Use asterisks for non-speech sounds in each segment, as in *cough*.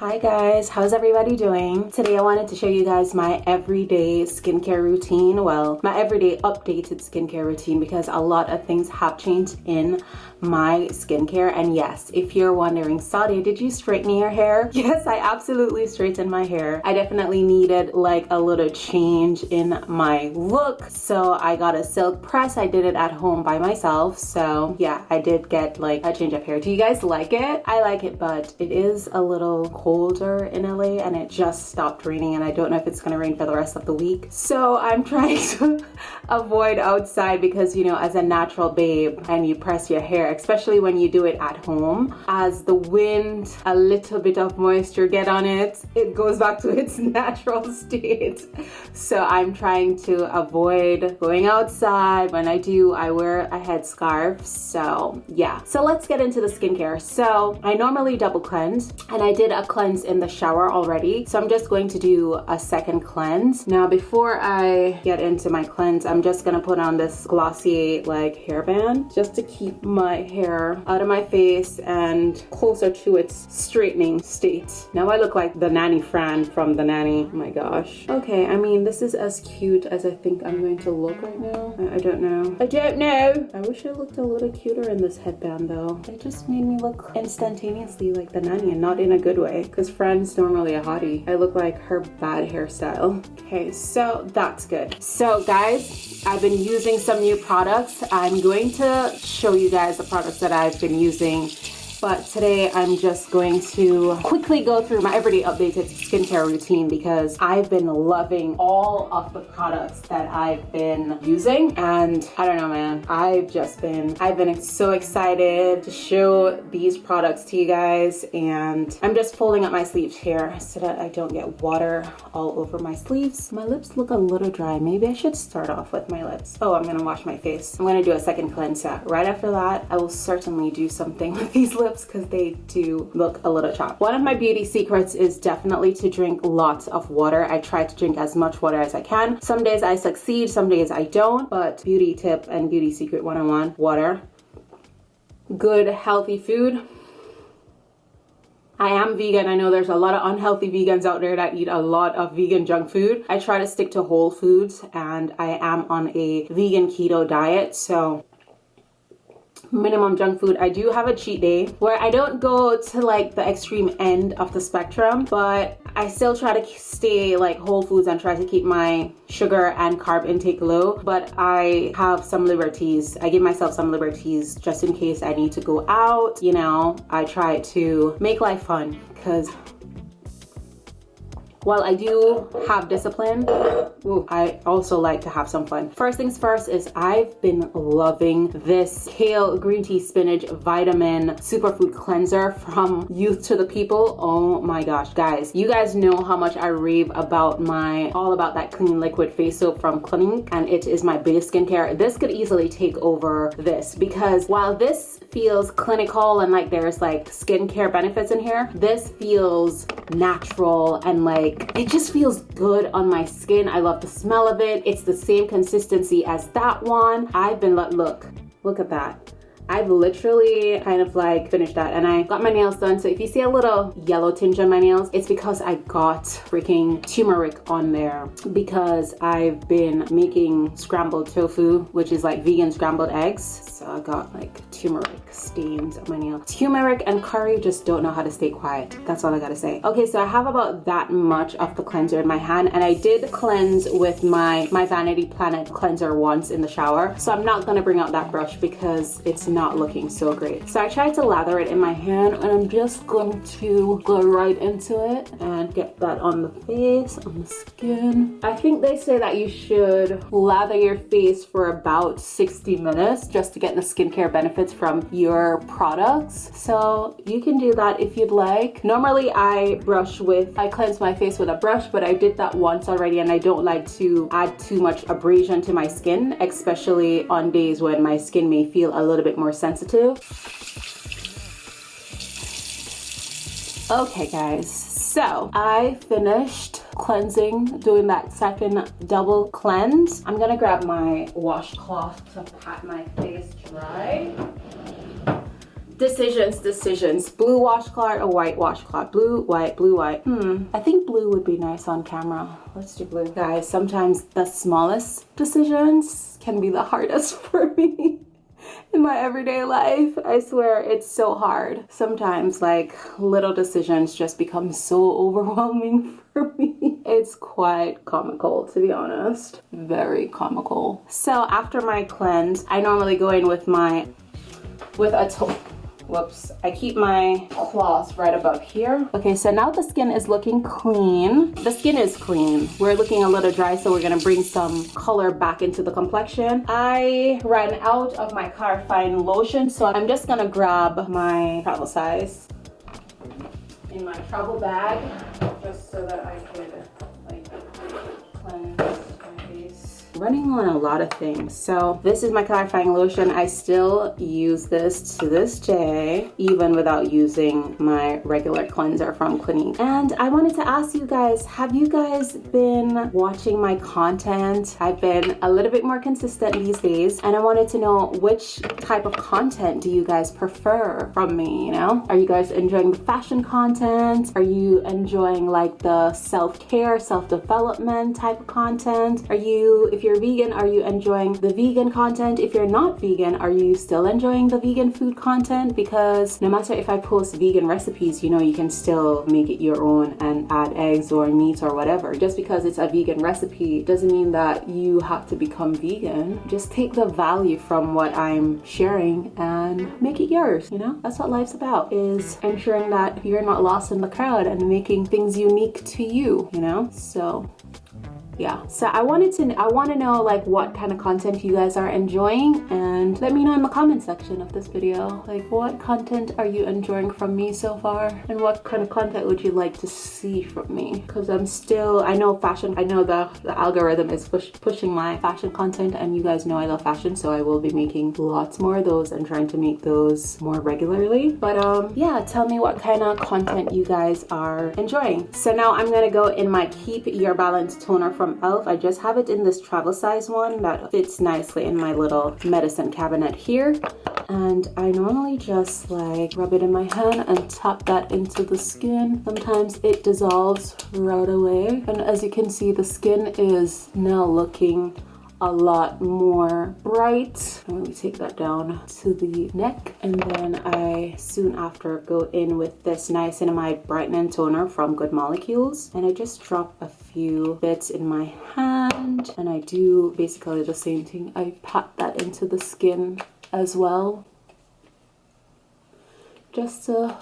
Hi guys, how's everybody doing? Today I wanted to show you guys my everyday skincare routine. Well, my everyday updated skincare routine because a lot of things have changed in my skincare. And yes, if you're wondering, Saudi, did you straighten your hair? *laughs* Yes, I absolutely straightened my hair. I definitely needed like a little change in my look. So I got a silk press. I did it at home by myself. So yeah, I did get like a change of hair. Do you guys like it? I like it, but it is a little colder in LA and it just stopped raining and I don't know if it's gonna rain for the rest of the week. So I'm *laughs* trying to avoid outside because you know, as a natural babe and you press your hair, especially when you do it at home, as the wind, a little bit of moisture get on it, it goes back to *laughs* its natural state. So I'm trying to avoid going outside. When I do, I wear a headscarf. So yeah. So let's get into the skincare. So I normally double cleanse and I did a cleanse in the shower already. So I'm just going to do a second cleanse. Now before I get into my cleanse, I'm just gonna put on this glossy like hairband just to keep my hair out of my face and closer to its straightening state. Now I look like the nanny Fran from the nanny. Oh my gosh. Okay, I mean this is as cute as I think I'm going to look right now. I, I don't know. I don't know. I wish I looked a little cuter in this headband though. It just made me look instantaneously like the nanny and not in a good way because Fran's normally a hottie. I look like her bad hairstyle. Okay, so that's good. So guys, I've been using some new products. I'm going to show you guys the products that I've been using but today I'm just going to quickly go through my everyday updated skincare routine because I've been loving all of the products that I've been using. And I don't know man I've just been I've been so excited to show these products to you guys. And I'm just folding up my sleeves here so that I don't get water all over my sleeves. My lips look a little dry. Maybe I should start off with my lips. Oh I'm gonna wash my face. I'm gonna do a second cleanser. Right after that I will certainly do something *laughs* with these lips lips because they do look a little chapped. One of my beauty secrets is definitely to drink lots of water. I try to drink as much water as I can. Some days I succeed, some days I don't, but beauty tip and beauty secret 101, water. Good healthy food. I am vegan. I know there's a lot of unhealthy vegans out there that eat a lot of vegan junk food. I try to stick to whole foods and I am on a vegan keto diet. So minimum junk food i do have a cheat day where i don't go to like the extreme end of the spectrum but i still try to stay like whole foods and try to keep my sugar and carb intake low but i have some liberties. I give myself some liberties just in case i need to go out you know? I try to make life fun because while I do have discipline, ooh, I also like to have some fun. First things first is I've been loving this kale green tea spinach vitamin superfood cleanser from Youth to the People. Oh my gosh, guys. You guys know how much I rave about my, all about that clean liquid face soap from Clinique and it is my base skincare. This could easily take over this because while this feels clinical and like there's like skincare benefits in here, this feels natural and like it just feels good on my skin. I love the smell of it. It's the same consistency as that one. I've been let look look at that I've literally kind of like finished that and I got my nails done. So if you see a little yellow tinge on my nails, it's because I got freaking turmeric on there because I've been making scrambled tofu, which is like vegan scrambled eggs. So I got like turmeric stains on my nail. Turmeric and curry just don't know how to stay quiet. That's all I gotta say. Okay, so I have about that much of the cleanser in my hand and I did cleanse with my, my Vanity Planet cleanser once in the shower. So I'm not gonna bring out that brush because it's not looking so great. So I tried to lather it in my hand and I'm just going to go right into it and get that on the face, on the skin. I think they say that you should lather your face for about 60 minutes just to get the skincare benefits from your products. So you can do that if you'd like. Normally I brush with, I cleanse my face with a brush, but I did that once already and I don't like to add too much abrasion to my skin, especially on days when my skin may feel a little bit more more sensitive. Okay guys, so I finished cleansing, doing that second double cleanse. I'm gonna grab my washcloth to pat my face dry. decisions, decisions. Blue washcloth or white washcloth? Blue, white, blue, white. Hmm, I think blue would be nice on camera. Let's do blue. Guys, sometimes the smallest decisions can be the hardest *laughs* for me *laughs* in my everyday life. I swear it's so hard. Sometimes like little decisions just become so *laughs* overwhelming for me. It's quite comical to be honest. Very comical. So after my cleanse, I normally go in with my with a whoops. I keep my cloths right above here. Okay so now the skin is looking clean. The skin is clean. We're looking a little dry so we're gonna bring some color back into the complexion. I ran out of my clarifying lotion so i'm just gonna grab my travel size in my travel bag just so that i could like cleanse running on a lot of things. So this is my clarifying lotion. I still use this to this day, even without using my regular cleanser from Clinique. And I wanted to ask you guys, have you guys been watching my content? I've been a little bit more consistent these days and I wanted to know which type of content do you guys prefer from me, you know? Are you guys enjoying the fashion content? Are you enjoying like the self-care, self-development type of content? Are you, if you're vegan, are you enjoying the vegan content? If you're not vegan, are you still enjoying the vegan food content? Because no matter if I post vegan recipes, you know, you can still make it your own and add eggs or meat or whatever. Just because it's a vegan recipe doesn't mean that you have to become vegan. Just take the value from what I'm sharing and make it yours, you know? That's what life's about, is ensuring that you're not lost in the crowd and making things unique to you, you know? So yeah. So i wanted to i want to know like what kind of content you guys are enjoying and let me know in the comment section of this video. Like what content are you enjoying from me so far? And what kind of content would you like to see from me? Because i'm still i know fashion i know the, the algorithm is push, pushing my fashion content and you guys know i love fashion so i will be making lots more of those and trying to make those more regularly. But um yeah tell me what kind of content you guys are enjoying. So now i'm gonna go in my keep your balance toner from from e.l.f. I just have it in this travel size one that fits nicely in my little medicine cabinet here. And I normally just like rub it in my hand and tap that into the skin. Sometimes it dissolves right away. And as you can see, the skin is now looking a lot more bright. Let me take that down to the neck. And then I soon after go in with this niacinamide brightening toner from Good Molecules. And I just drop a few bits in my hand. And I do basically the same thing. I pat that into the skin as well. Just to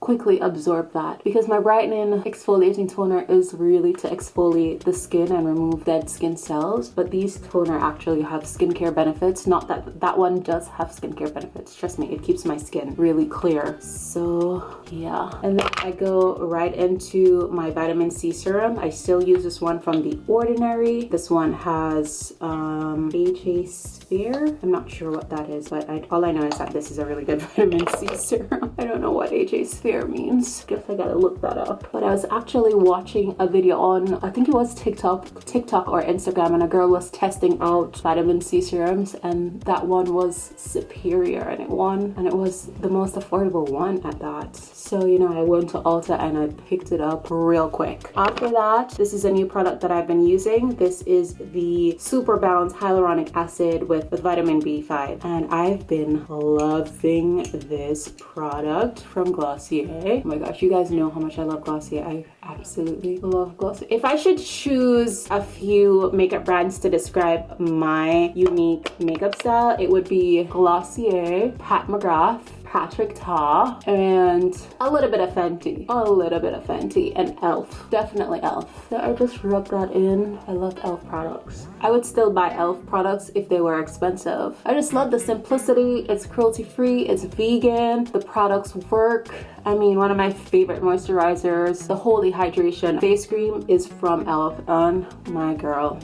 quickly absorb that. Because my brightening exfoliating toner is really to exfoliate the skin and remove dead skin cells but these toner actually have skincare benefits. Not that that one does have skincare benefits trust me it keeps my skin really clear. So yeah. And then I go right into my vitamin C serum. I still use this one from the ordinary. This one has um HA sphere I'm not sure what that is but I, all I know is that this is a really good *laughs* vitamin C serum I don't know what HA sphere means. Guess I gotta look that up. But I was actually watching a video on, I think it was TikTok, TikTok or Instagram, and a girl was testing out vitamin C serums, and that one was superior, and it won, and it was the most affordable one at that. So, you know, I went to Ulta and I picked it up real quick. After that, this is a new product that I've been using. This is the Super Bounce Hyaluronic Acid with, with vitamin B5, and I've been loving this product from Glossier. Oh my gosh, you guys know how much I love Glossier. I absolutely love Glossier. If I should choose a few makeup brands to describe my unique makeup style, it would be Glossier, Pat McGrath, Patrick Ta, and a little bit of Fenty. A little bit of Fenty and e.l.f. Definitely e.l.f. So I just rub that in. I love e.l.f. products. I would still buy e.l.f. products if they were expensive. I just love the simplicity. It's cruelty free. It's vegan. The products work. I mean, one of my favorite moisturizers, the Holy Hydration Face Cream is from e.l.f. and my girl,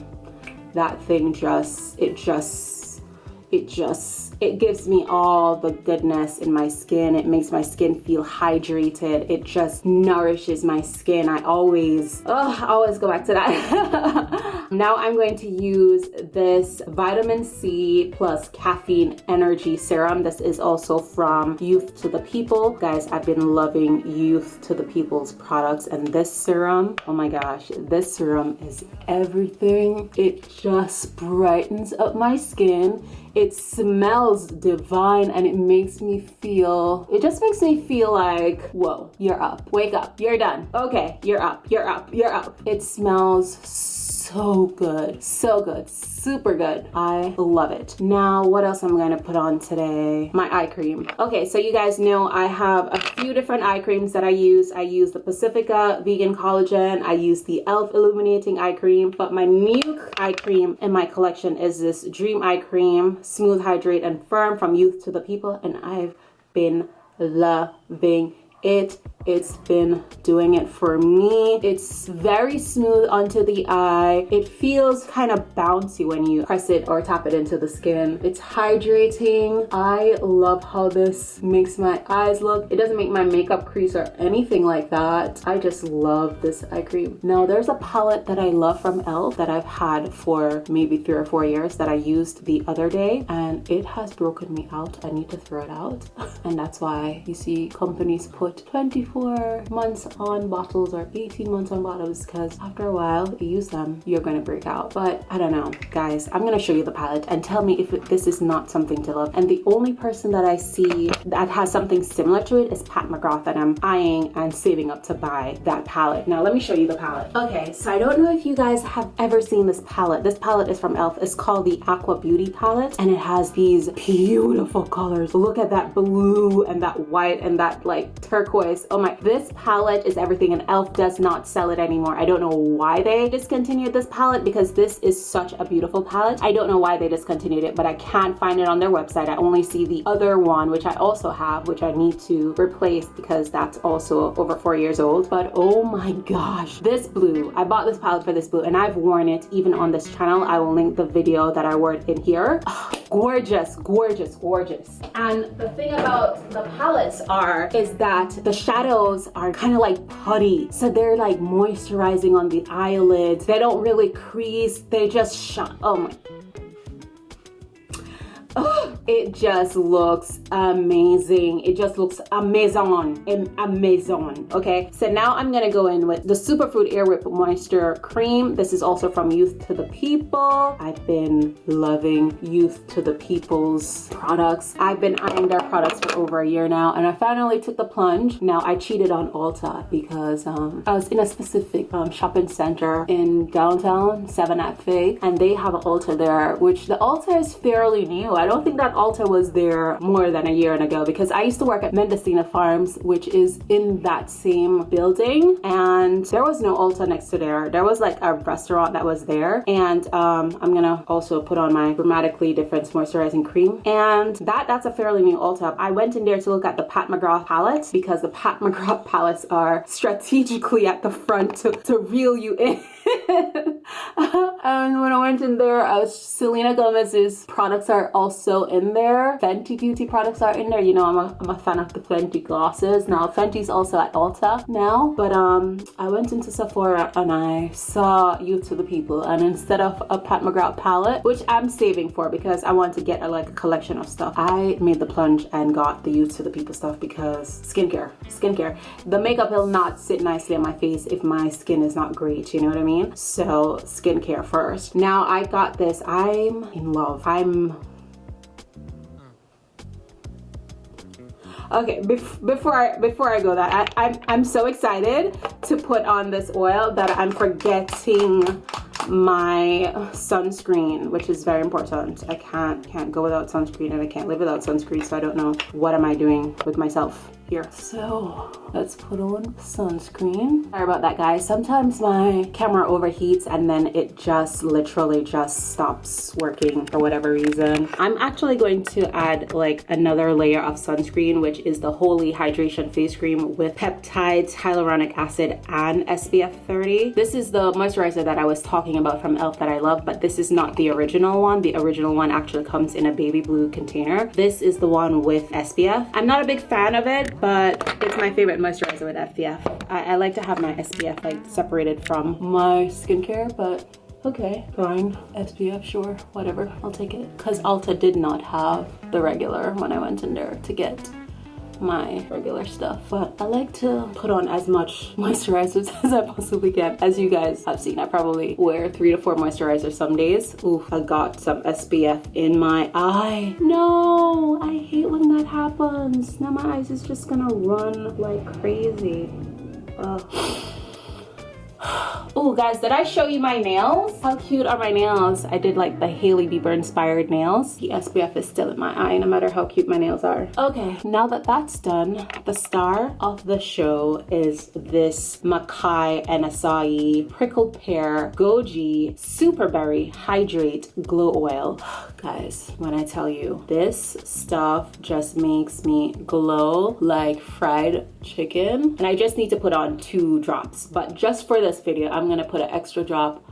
that thing just, it just, it just it gives me all the goodness in my skin. It makes my skin feel hydrated. It just nourishes my skin. I always, oh, I always go back to that. *laughs* now I'm going to use this vitamin C plus caffeine energy serum. This is also from Youth to the People. Guys, I've been loving Youth to the People's products and this serum, oh my gosh, this serum is everything. It just brightens up my skin it smells divine and it makes me feel it just makes me feel like whoa you're up wake up you're done. Okay you're up you're up you're up. It smells so good so good super good. I love it. Now what else am i'm going to put on today? My eye cream. Okay so you guys know i have a few different eye creams that i use. I use the pacifica vegan collagen. I use the elf illuminating eye cream. But my new eye cream in my collection is this dream eye cream smooth hydrate and firm from youth to the people. And i've been loving it it's been doing it for me. It's very smooth onto the eye. It feels kind of bouncy when you press it or tap it into the skin. It's hydrating. I love how this makes my eyes look. It doesn't make my makeup crease or anything like that. I just love this eye cream. Now there's a palette that i love from elf that i've had for maybe three or four years that i used the other day and it has broken me out. I need to throw it out. *laughs* And that's why you see companies put 24 24 months on bottles or 18 months on bottles because after a while you use them you're going to break out. But i don't know guys. I'm going to show you the palette and tell me if this is not something to love. And the only person that i see that has something similar to it is pat mcgrath and i'm eyeing and saving up to buy that palette. Now let me show you the palette. Okay so i don't know if you guys have ever seen this palette. This palette is from elf it's called the aqua beauty palette and it has these beautiful colors. Look at that blue and that white and that like turquoise. Oh my this palette is everything and elf does not sell it anymore. I don't know why they discontinued this palette because this is such a beautiful palette. I don't know why they discontinued it but i can't find it on their website. I only see the other one which i also have which i need to replace because that's also over four years old. But oh my gosh this blue. I bought this palette for this blue and i've worn it even on this channel. I will link the video that i wore it in here. Oh, *sighs* gorgeous gorgeous gorgeous. And the thing about the palettes are is that the shadow shadows are kind of like putty. So they're like moisturizing on the eyelids. They don't really crease. They just shine. Oh my *gasps* Oh, it just looks amazing. It just looks amazing, amazing. Okay, so now I'm gonna go in with the Superfood Air Whip Moisture Cream. This is also from Youth to the People. I've been loving Youth to the People's products. I've been eyeing their products for over a year now, and I finally took the plunge. Now I cheated on Ulta because um, I was in a specific um, shopping center in downtown, 7 at Fig, and they have an Ulta there, which the Ulta is fairly new. I don't think that Ulta was there more than a year ago because I used to work at Mendocino Farms, which is in that same building. And there was no Ulta next to there. There was like a restaurant that was there. And um, I'm gonna also put on my Dramatically Difference Moisturizing Cream. And that that's a fairly new Ulta. I went in there to look at the Pat McGrath palettes because the Pat *laughs* McGrath palettes are strategically at the front to, to reel you in. *laughs* and when I went in there, uh, Selena Gomez's products are also in there. Fenty Beauty products are in there. You know, I'm a, I'm a fan of the Fenty glosses. Now, Fenty's also at Ulta now, but um, I went into Sephora and I saw Youth to the People. And instead of a Pat McGrath palette, which I'm saving for because I want to get a, like a collection of stuff, I made the plunge and got the Youth to the People stuff because skincare, skincare. The makeup will not sit nicely on my face if my skin is not great, you know what I mean? So skincare first. Now I got this, I'm in love. I'm okay bef before i before i go that I, I'm, I'm so excited to put on this oil that i'm forgetting my sunscreen which is very important i can't can't go without sunscreen and i can't live without sunscreen so i don't know what am i doing with myself here. So let's put on sunscreen. Sorry about that guys. Sometimes my camera overheats and then it just literally just stops working for whatever reason. I'm actually going to add like another layer of sunscreen which is the Holy Hydration Face Cream with peptides, hyaluronic acid, and SPF 30. This is the moisturizer that I was talking about from e.l.f. that I love but this is not the original one. The original one actually comes in a baby blue container. This is the one with SPF. I'm not a big fan of it but it's my favorite moisturizer with SPF. I, I like to have my SPF like separated from my skincare, but okay, fine. SPF, sure, whatever, I'll take it. Because Ulta did not have the regular when I went in there to get my regular stuff but I like to put on as much *laughs* moisturizers *laughs* as I possibly can. As you guys have seen I probably wear three to four moisturizers some days. Ooh, I got some SPF in my eye. No I hate when that happens. Now my eyes is just gonna run like crazy. Ugh. Guys, did I show you my nails? How cute are my nails? I did like the Hailey Bieber inspired nails. The SPF is still in my eye, no matter how cute my nails are. Okay, now that that's done, the star of the show is this Makai and Prickled Pear Goji Super Berry Hydrate Glow Oil. *gasps* guys, when I tell you, this stuff just makes me glow like fried chicken. And I just need to put on two drops. But just for this video, I'm gonna put an extra drop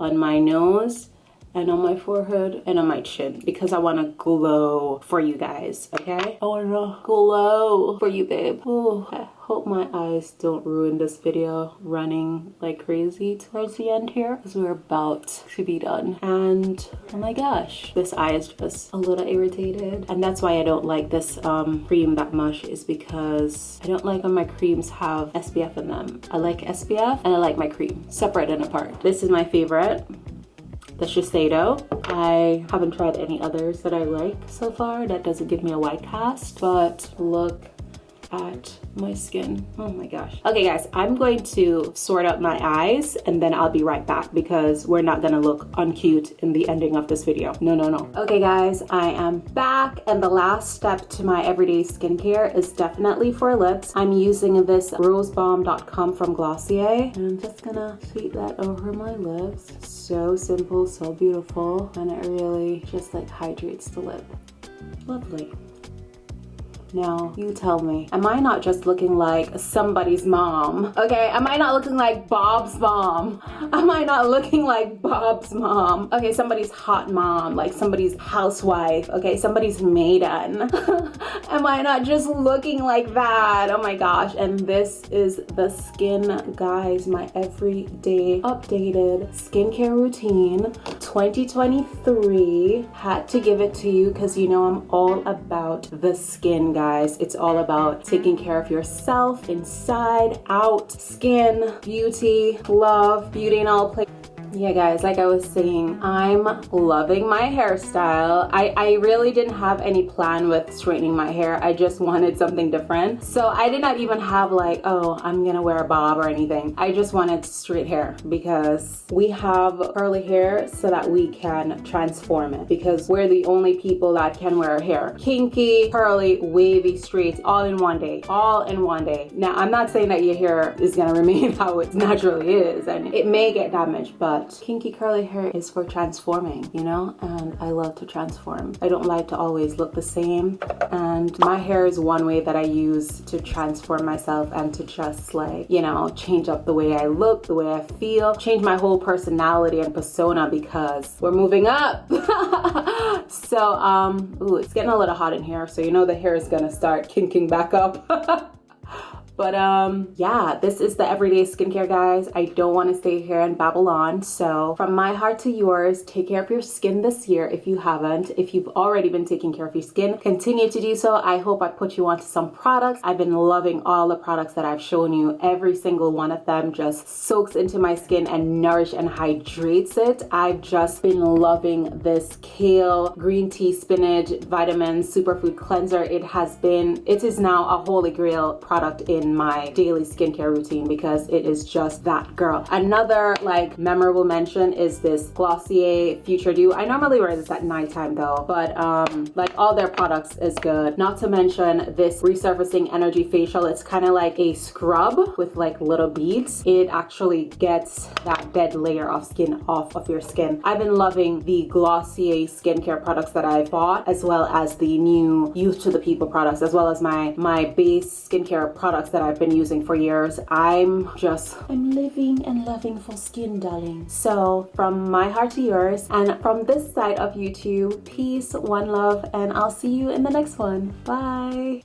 on my nose and on my forehead and on my chin because I want to glow for you guys, okay? I want to glow for you, babe. Ooh, I hope my eyes don't ruin this video running like crazy towards the end here because we're about to be done. And oh my gosh, this eye is just a little irritated. And that's why I don't like this um, cream that much is because I don't like when my creams have SPF in them. I like SPF and I like my cream separate and apart. This is my favorite the Shiseido. I haven't tried any others that I like so far. That doesn't give me a white cast, but look at my skin. Oh my gosh. Okay guys, I'm going to sort out my eyes and then I'll be right back because we're not gonna look uncute in the ending of this video. No, no, no. Okay guys, I am back and the last step to my everyday skincare is definitely for lips. I'm using this rosebalm.com from Glossier and I'm just gonna sweep that over my lips. So simple, so beautiful, and it really just like hydrates the lip. Lovely. Now, you tell me, am I not just looking like somebody's mom? Okay, am I not looking like Bob's mom? *laughs* Am I not looking like Bob's mom? Okay, somebody's hot mom, like somebody's housewife, okay, somebody's maiden. *laughs* am I not just looking like that? Oh my gosh, and this is the skin, guys, my everyday updated skincare routine 2023. Had to give it to you because you know I'm all about the skin, guys guys. It's all about taking care of yourself inside, out, skin, beauty, love, beauty in all places yeah guys like i was saying i'm loving my hairstyle. I i really didn't have any plan with straightening my hair. I just wanted something different. So i did not even have like oh i'm gonna wear a bob or anything. I just wanted straight hair because we have curly hair so that we can transform it because we're the only people that can wear hair. Kinky curly wavy straight all in one day all in one day. Now i'm not saying that your hair is gonna *laughs* remain how it naturally is and it may get damaged but kinky curly hair is for transforming, you know? And I love to transform. I don't like to always look the same. And my hair is one way that I use to transform myself and to just like, you know, change up the way I look, the way I feel, change my whole personality and persona because we're moving up. *laughs* so, um, ooh, it's getting a little hot in here. So you know the hair is gonna start kinking back up. *laughs* But um, yeah, this is the everyday skincare, guys. I don't want to stay here in Babylon. So from my heart to yours, take care of your skin this year if you haven't. If you've already been taking care of your skin, continue to do so. I hope I put you onto some products. I've been loving all the products that I've shown you. Every single one of them just soaks into my skin and nourish and hydrates it. I've just been loving this kale, green tea, spinach, vitamin, superfood cleanser. It has been, it is now a holy grail product in in my daily skincare routine because it is just that girl. Another like memorable mention is this Glossier Future Dew. I normally wear this at nighttime though, but um, like all their products is good. Not to mention this resurfacing energy facial. It's kind of like a scrub with like little beads. It actually gets that dead layer of skin off of your skin. I've been loving the Glossier skincare products that I bought as well as the new Youth to the People products as well as my my base skincare products that I've been using for years. I'm just I'm living and loving for skin darling. So from my heart to yours and from this side of YouTube peace one love and I'll see you in the next one. Bye.